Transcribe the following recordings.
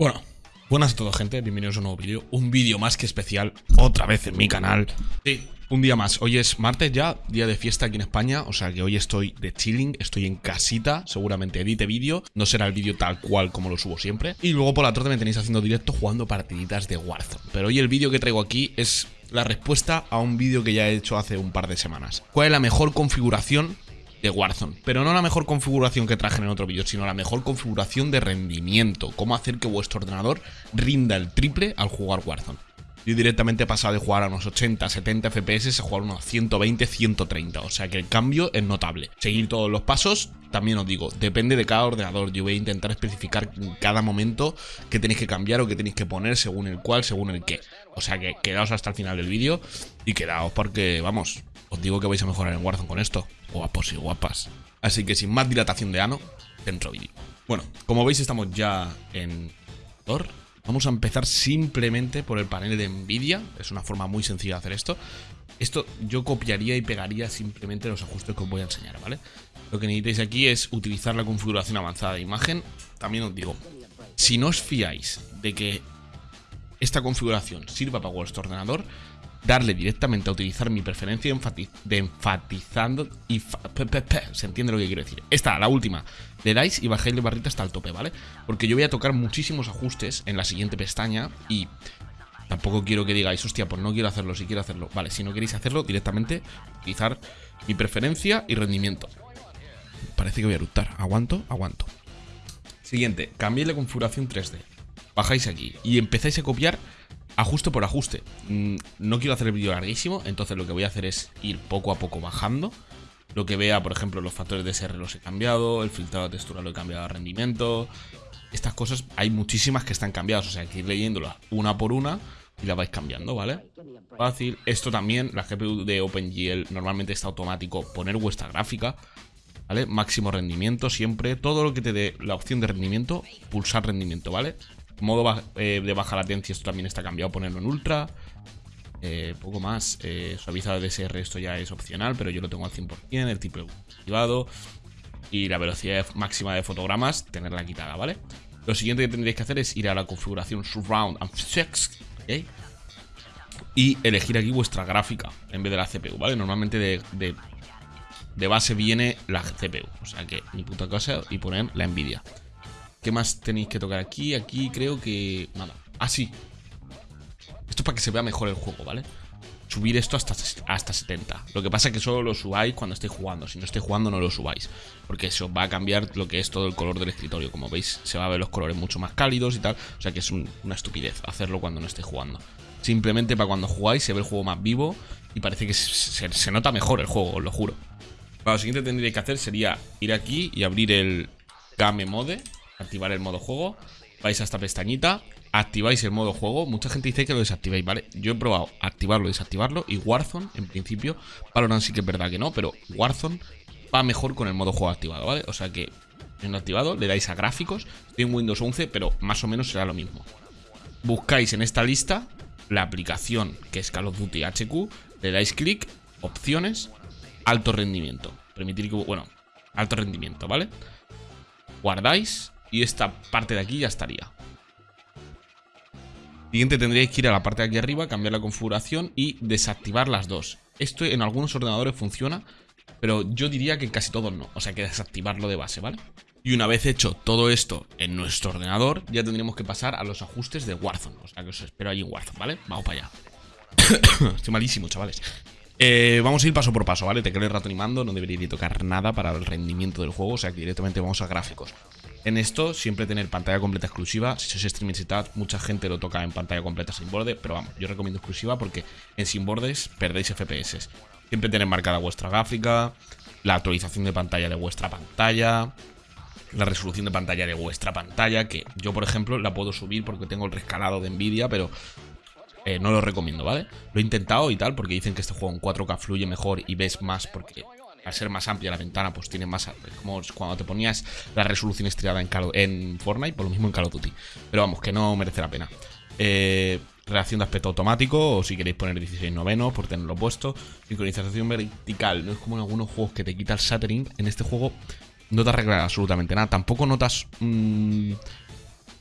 Bueno, buenas a todos gente, bienvenidos a un nuevo vídeo Un vídeo más que especial, otra vez en mi canal. Sí, un día más, hoy es martes ya, día de fiesta aquí en España O sea que hoy estoy de chilling, estoy en casita Seguramente edite vídeo, no será el vídeo tal cual como lo subo siempre. Y luego por la tarde me tenéis haciendo directo jugando partiditas de Warzone. Pero hoy el vídeo que traigo aquí es la respuesta a un vídeo que ya he hecho hace un par de semanas. ¿Cuál es la mejor configuración de Warzone. Pero no la mejor configuración que traje en otro vídeo, sino la mejor configuración de rendimiento. Cómo hacer que vuestro ordenador rinda el triple al jugar Warzone. Yo directamente he pasado de jugar a unos 80, 70 FPS a jugar unos 120, 130. O sea que el cambio es notable. Seguir todos los pasos, también os digo, depende de cada ordenador. Yo voy a intentar especificar en cada momento qué tenéis que cambiar o qué tenéis que poner según el cual, según el qué. O sea que quedaos hasta el final del vídeo y quedaos porque, vamos, os digo que vais a mejorar en Warzone con esto. Guapos y guapas. Así que sin más dilatación de ano, dentro vídeo. Bueno, como veis estamos ya en Thor. Vamos a empezar simplemente por el panel de Nvidia. Es una forma muy sencilla de hacer esto. Esto yo copiaría y pegaría simplemente los ajustes que os voy a enseñar, ¿vale? Lo que necesitáis aquí es utilizar la configuración avanzada de imagen. También os digo, si no os fiáis de que esta configuración sirva para vuestro ordenador, darle directamente a utilizar mi preferencia de enfatizando y se entiende lo que quiero decir. Esta, la última, le dais y bajáis la barrita hasta el tope, ¿vale? Porque yo voy a tocar muchísimos ajustes en la siguiente pestaña y tampoco quiero que digáis, hostia, pues no quiero hacerlo, si quiero hacerlo. Vale, si no queréis hacerlo, directamente utilizar mi preferencia y rendimiento. Parece que voy a eructar. Aguanto, aguanto. Siguiente, cambiéis la configuración 3D. Bajáis aquí y empezáis a copiar ajuste por ajuste. Mm, no quiero hacer el vídeo larguísimo, entonces lo que voy a hacer es ir poco a poco bajando. Lo que vea, por ejemplo, los factores de SR los he cambiado, el filtrado de textura lo he cambiado a rendimiento. Estas cosas hay muchísimas que están cambiadas, o sea, hay que ir leyéndolas una por una y las vais cambiando, ¿vale? Fácil. Esto también, la GPU de OpenGL normalmente está automático poner vuestra gráfica, ¿vale? Máximo rendimiento siempre, todo lo que te dé la opción de rendimiento, pulsar rendimiento, ¿vale? Modo eh, de baja latencia, esto también está cambiado, ponerlo en ultra. Eh, poco más. Eh, suavizado de DSR, esto ya es opcional, pero yo lo tengo al 100%. El tipo activado. Y la velocidad máxima de fotogramas, tenerla quitada, ¿vale? Lo siguiente que tendréis que hacer es ir a la configuración Surround and Fix, Y elegir aquí vuestra gráfica en vez de la CPU, ¿vale? Normalmente de, de, de base viene la CPU. O sea que ni puta cosa y poner la Nvidia. ¿Qué más tenéis que tocar aquí? Aquí creo que... Nada. Ah, sí. Esto es para que se vea mejor el juego, ¿vale? Subir esto hasta, hasta 70. Lo que pasa es que solo lo subáis cuando estéis jugando. Si no estéis jugando, no lo subáis. Porque eso va a cambiar lo que es todo el color del escritorio. Como veis, se va a ver los colores mucho más cálidos y tal. O sea que es una estupidez hacerlo cuando no estéis jugando. Simplemente para cuando jugáis se ve el juego más vivo y parece que se, nota mejor el juego, os lo juro. lo siguiente que tendríais que hacer sería ir aquí y abrir el Game Mode activar el modo juego, vais a esta pestañita, activáis el modo juego. Mucha gente dice que lo desactivéis, ¿vale? Yo he probado activarlo desactivarlo. Y Warzone, en principio, Valorant sí que es verdad que no, pero Warzone va mejor con el modo juego activado, ¿vale? O sea que, en activado, le dais a gráficos. Estoy en Windows 11, pero más o menos será lo mismo. Buscáis en esta lista la aplicación que es Call of Duty HQ, le dais clic, opciones, alto rendimiento. Permitir que, bueno, alto rendimiento, ¿vale? Guardáis y esta parte de aquí ya estaría. Siguiente tendríais que ir a la parte de aquí arriba, cambiar la configuración y desactivar las dos. Esto en algunos ordenadores funciona, pero yo diría que casi todos no. O sea que desactivarlo de base, ¿vale? Y una vez hecho todo esto en nuestro ordenador, ya tendríamos que pasar a los ajustes de Warzone. O sea que os espero ahí en Warzone, ¿vale? Vamos para allá. Estoy malísimo, chavales. Eh, vamos a ir paso por paso, ¿vale? Te quedo el rato animando, no debería tocar nada para el rendimiento del juego, o sea que directamente vamos a gráficos. En esto, siempre tener pantalla completa exclusiva. Si sois streaming setup, mucha gente lo toca en pantalla completa sin borde, pero vamos, yo recomiendo exclusiva porque en sin bordes perdéis FPS. Siempre tener marcada vuestra gráfica, la actualización de pantalla de vuestra pantalla, la resolución de pantalla de vuestra pantalla, que yo, por ejemplo, la puedo subir porque tengo el rescalado de Nvidia, pero eh, no lo recomiendo, ¿vale? Lo he intentado y tal, porque dicen que este juego en 4K fluye mejor y ves más porque al ser más amplia la ventana, pues tiene más... Como cuando te ponías la resolución estriada en, en Fortnite, por lo mismo en Call of Duty. Pero vamos, que no merece la pena. Eh, reacción de aspecto automático, o si queréis poner 16 novenos por tenerlo puesto. Sincronización vertical, no es como en algunos juegos que te quita el shattering. En este juego no te arregla absolutamente nada. Tampoco notas...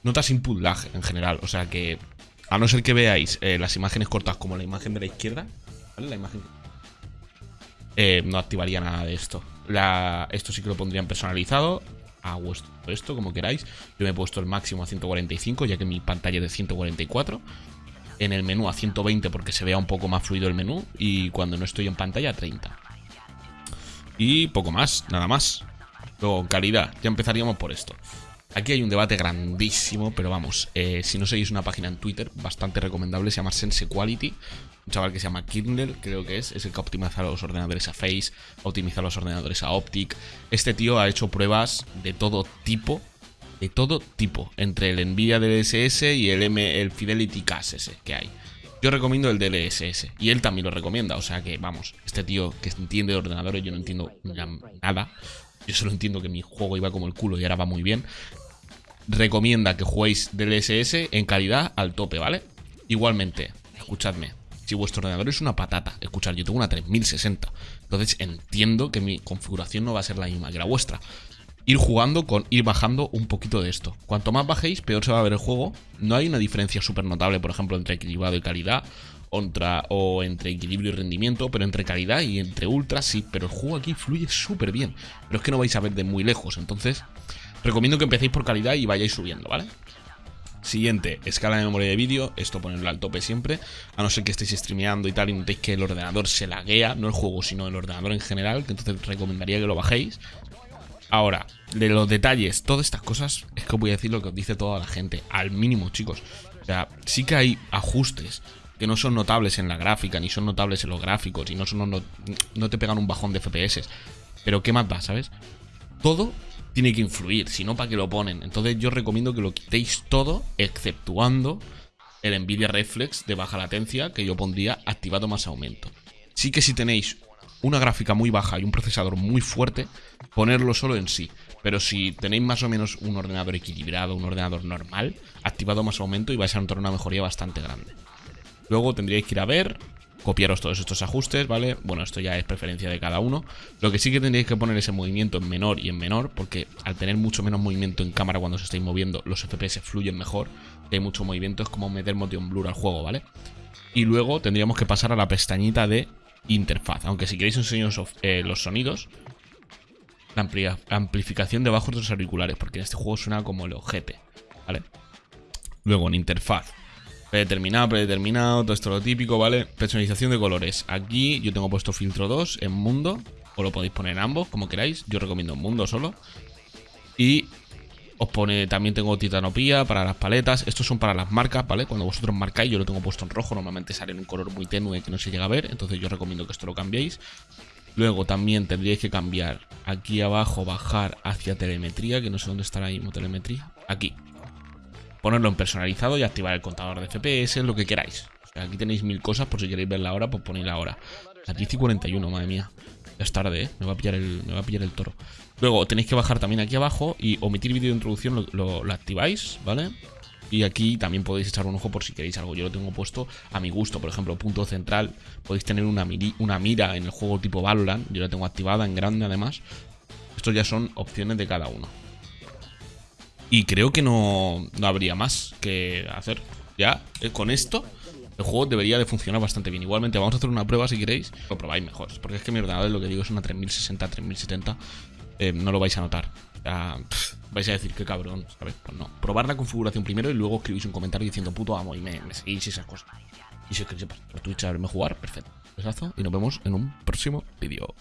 notas input lag en general. O sea que, a no ser que veáis eh, las imágenes cortas como la imagen de la izquierda. La imagen... Eh, no activaría nada de esto. esto sí que lo pondrían personalizado a vuestro esto, como queráis. Yo me he puesto el máximo a 145, ya que mi pantalla es de 144. En el menú a 120 porque se vea un poco más fluido el menú. Y cuando no estoy en pantalla a 30. Y poco más, nada más. Luego, calidad, ya empezaríamos por esto. Aquí hay un debate grandísimo, pero vamos, eh, si no seguís una página en Twitter, bastante recomendable, se llama Sense Quality. Un chaval que se llama Kindle, creo que es, es el que optimiza los ordenadores a Face, optimiza los ordenadores a Optic. Este tío ha hecho pruebas de todo tipo, de todo tipo, entre el Nvidia DLSS y el, M, el Fidelity CAS que hay. Yo recomiendo el DLSS y él también lo recomienda, o sea que vamos, este tío que entiende de ordenadores, yo no entiendo nada. Yo solo entiendo que mi juego iba como el culo y ahora va muy bien recomienda que juguéis DLSS en calidad al tope, ¿vale? Igualmente, escuchadme, si vuestro ordenador es una patata, escuchad, yo tengo una 3060, entonces entiendo que mi configuración no va a ser la misma que la vuestra. Ir jugando con ir bajando un poquito de esto. Cuanto más bajéis, peor se va a ver el juego. No hay una diferencia súper notable, por ejemplo, entre equilibrado y calidad. O entre equilibrio y rendimiento, pero entre calidad y entre ultra sí. Pero el juego aquí fluye súper bien. Pero es que no vais a ver de muy lejos. Entonces, Recomiendo que empecéis por calidad y vayáis subiendo, ¿vale? Siguiente, escala de memoria de vídeo, esto ponerlo al tope siempre, a no ser que estéis streameando y tal y notéis que el ordenador se laguea, no el juego, sino el ordenador en general, que entonces recomendaría que lo bajéis. Ahora, de los detalles, todas estas cosas, es que os voy a decir lo que os dice toda la gente, al mínimo, chicos. O sea, sí que hay ajustes que no son notables en la gráfica, ni son notables en los gráficos, y no, son, no, no te pegan un bajón de FPS. Pero ¿qué más da, sabes? Todo tiene que influir, si no, ¿para qué lo ponen? Entonces yo recomiendo que lo quitéis todo, exceptuando el Nvidia Reflex de baja latencia, que yo pondría activado más aumento. Sí que si tenéis una gráfica muy baja y un procesador muy fuerte, ponerlo solo en sí. Pero si tenéis más o menos un ordenador equilibrado, un ordenador normal, activado más aumento y vais a notar una mejoría bastante grande. Luego tendríais que ir a ver copiaros todos estos ajustes, ¿vale? Bueno, esto ya es preferencia de cada uno. Lo que sí que tendréis que poner ese movimiento en menor y en menor, porque al tener mucho menos movimiento en cámara cuando se estáis moviendo, los FPS fluyen mejor. hay mucho movimiento, es como meter motion blur al juego, ¿vale? Y luego tendríamos que pasar a la pestañita de interfaz. Aunque si queréis enseñaros eh, los sonidos, la amplificación debajo de los auriculares, porque en este juego suena como el ojete, ¿vale? Luego en interfaz Predeterminado, predeterminado, todo esto lo típico, ¿vale? Personalización de colores. Aquí yo tengo puesto filtro 2 en mundo. O lo podéis poner en ambos, como queráis. Yo recomiendo mundo solo. Y os pone, también tengo titanopía para las paletas. Estos son para las marcas, ¿vale? Cuando vosotros marcáis, yo lo tengo puesto en rojo. Normalmente sale en un color muy tenue que no se llega a ver. Entonces yo recomiendo que esto lo cambiéis. Luego también tendríais que cambiar aquí abajo, bajar hacia telemetría, que no sé dónde estará ahí mismo telemetría. Aquí, ponerlo en personalizado y activar el contador de FPS, lo que queráis. aquí tenéis mil cosas, por si queréis ver la hora, pues ponéis la hora. A 10 y 41, madre mía. Ya es tarde, ¿eh? Me va a pillar el, me va a pillar el toro. Luego tenéis que bajar también aquí abajo y omitir vídeo de introducción lo, activáis, ¿vale? Y aquí también podéis echar un ojo por si queréis algo. Yo lo tengo puesto a mi gusto. Por ejemplo, punto central. Podéis tener una, una mira en el juego tipo Valorant. Yo la tengo activada en grande además. Estos ya son opciones de cada uno. Y creo que no, habría más que hacer. Ya, eh, con esto, el juego debería de funcionar bastante bien. Igualmente, vamos a hacer una prueba si queréis. Lo probáis mejor. Porque es que mi ordenador, lo que digo, es una 3060, 3070. Eh, no lo vais a notar. vais a decir, qué cabrón, ¿sabes? Pues no. Probar la configuración primero y luego escribís un comentario diciendo puto amo y me, seguís y esas cosas. Y si os queréis por Twitch a verme jugar, perfecto. Besazo y nos vemos en un próximo vídeo.